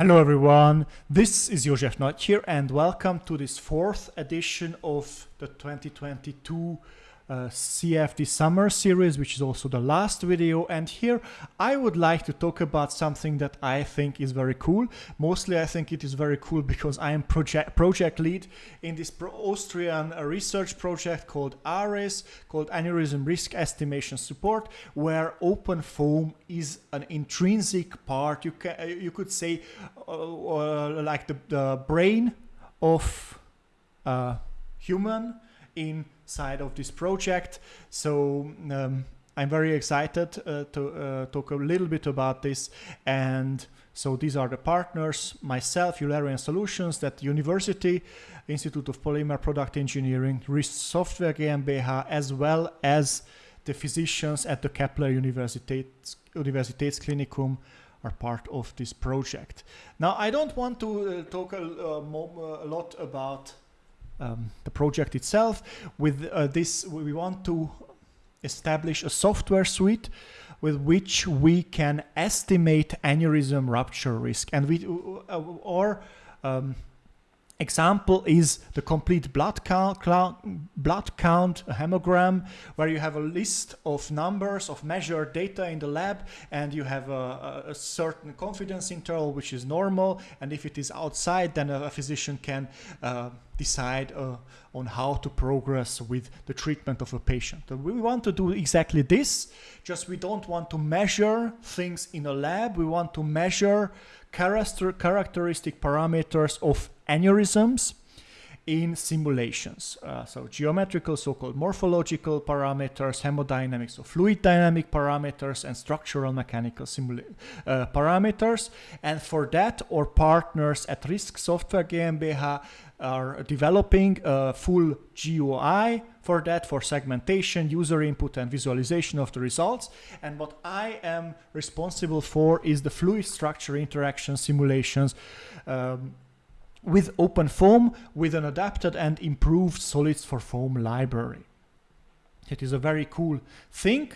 Hello everyone, this is Josef Nagy here and welcome to this fourth edition of the 2022 uh, CFD summer series, which is also the last video. And here I would like to talk about something that I think is very cool. Mostly I think it is very cool because I am project, project lead in this Austrian uh, research project called ARES, called Aneurysm Risk Estimation Support, where OpenFOAM is an intrinsic part. You, can, uh, you could say uh, uh, like the, the brain of human in side of this project. So um, I'm very excited uh, to uh, talk a little bit about this. And so these are the partners, myself, Eulerian Solutions, that University, Institute of Polymer Product Engineering, RISC Software GmbH, as well as the physicians at the Kepler Universitäts, Universitätsklinikum are part of this project. Now, I don't want to uh, talk a, uh, a lot about um, the project itself. With uh, this, we want to establish a software suite with which we can estimate aneurysm rupture risk. And we, uh, or um, example is the complete blood count, blood count hemogram, where you have a list of numbers of measured data in the lab, and you have a, a certain confidence interval, which is normal. And if it is outside, then a, physician can uh, decide uh, on how to progress with the treatment of a patient. We want to do exactly this, just we don't want to measure things in a lab, we want to measure character characteristic parameters of aneurysms in simulations. Uh, so geometrical, so-called morphological parameters, hemodynamics, so fluid dynamic parameters, and structural mechanical uh, parameters. And for that, our partners at RISC Software GmbH are developing a full GUI for that, for segmentation, user input, and visualization of the results. And what I am responsible for is the fluid structure interaction simulations um, with OpenFOAM with an adapted and improved solids4foam library. It is a very cool thing.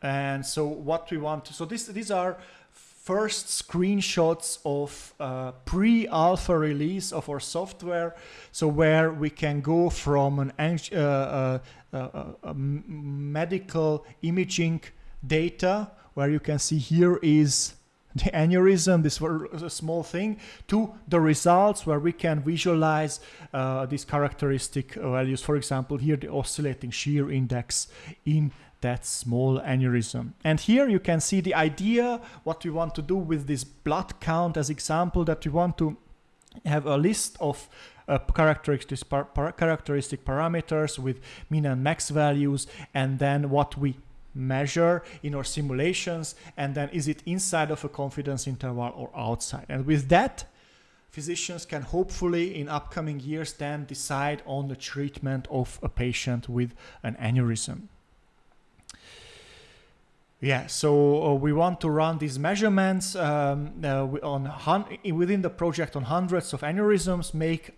And so what we want to, so this, these are first screenshots of uh, pre-alpha release of our software. So where we can go from an uh, uh, uh, uh medical imaging data, where you can see here is the aneurysm, this was a small thing, to the results where we can visualize uh, these characteristic values. For example, here the oscillating shear index in that small aneurysm. And here you can see the idea, what we want to do with this blood count as example, that we want to have a list of uh, characteristic, par characteristic parameters with min and max values, and then what we measure in our simulations and then is it inside of a confidence interval or outside? And with that physicians can hopefully in upcoming years then decide on the treatment of a patient with an aneurysm. Yeah, so uh, we want to run these measurements um, uh, on within the project on hundreds of aneurysms, make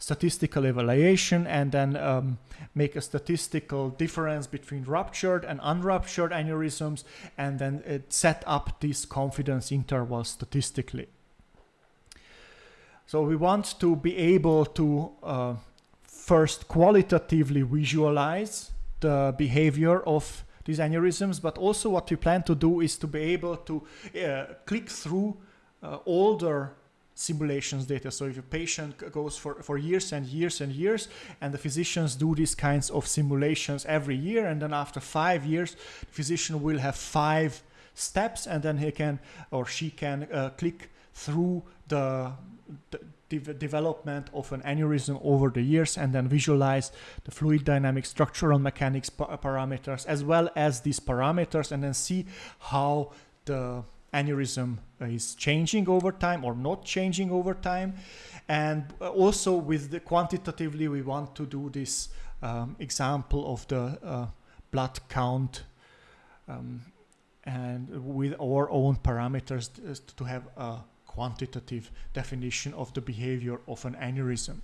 statistical evaluation and then um, make a statistical difference between ruptured and unruptured aneurysms and then set up this confidence interval statistically. So we want to be able to uh, first qualitatively visualize the behavior of these aneurysms, but also what we plan to do is to be able to uh, click through uh, older simulations data. So if a patient goes for, for years and years and years, and the physicians do these kinds of simulations every year, and then after five years, the physician will have five steps, and then he can or she can uh, click through the, the de development of an aneurysm over the years and then visualize the fluid dynamics, structural mechanics pa parameters, as well as these parameters, and then see how the aneurysm is changing over time or not changing over time. And also with the quantitatively, we want to do this um, example of the uh, blood count um, and with our own parameters to have a quantitative definition of the behavior of an aneurysm.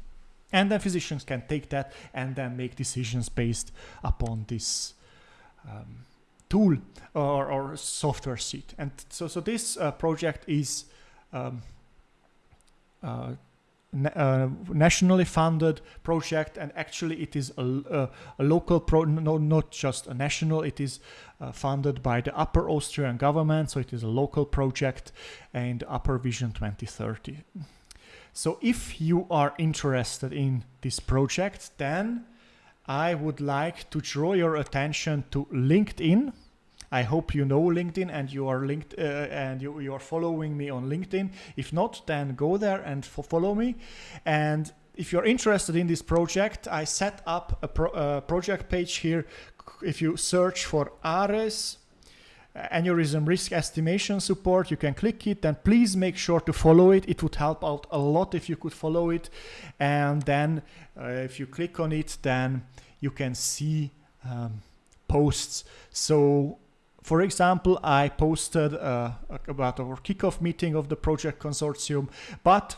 And then physicians can take that and then make decisions based upon this um, tool or, or software suite. And so, so this uh, project is um, uh, uh, nationally funded project and actually it is a, a, local pro no not just a national it is funded by the upper austrian government so it is a local project and upper vision 2030 so if you are interested in this project then i would like to draw your attention to linkedin I hope you know LinkedIn and you are linked uh, and you, you are following me on LinkedIn. If not, then go there and follow me. And if you're interested in this project, I set up a pro uh, project page here. If you search for ARES, aneurysm risk estimation support you can click it and please make sure to follow it it would help out a lot if you could follow it and then uh, if you click on it then you can see um, posts so for example, I posted uh, about our kickoff meeting of the project consortium, but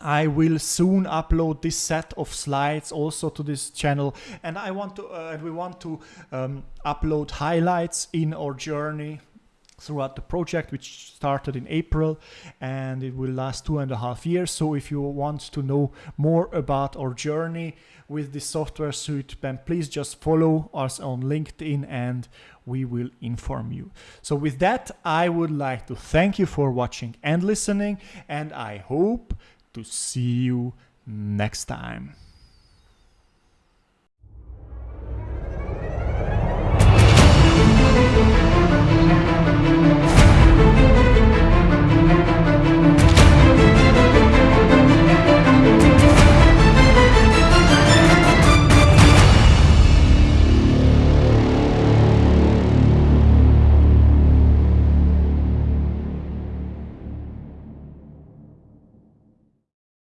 I will soon upload this set of slides also to this channel and I want to uh, we want to um, upload highlights in our journey throughout the project which started in April and it will last two and a half years so if you want to know more about our journey with the software suite then please just follow us on LinkedIn and we will inform you. So with that, I would like to thank you for watching and listening, and I hope to see you next time.